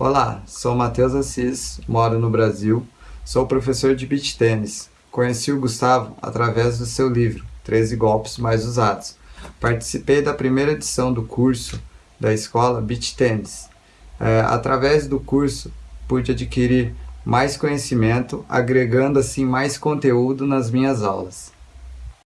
Olá, sou Matheus Assis, moro no Brasil, sou professor de beach tênis. Conheci o Gustavo através do seu livro, 13 Golpes Mais Usados. Participei da primeira edição do curso da escola Beach Tênis. É, através do curso, pude adquirir mais conhecimento, agregando assim mais conteúdo nas minhas aulas.